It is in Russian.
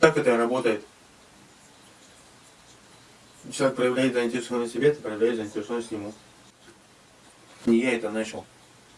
Так это и работает. Человек проявляет заинтересованность в себе, ты проявляешь заинтересованность ему. Не я это начал.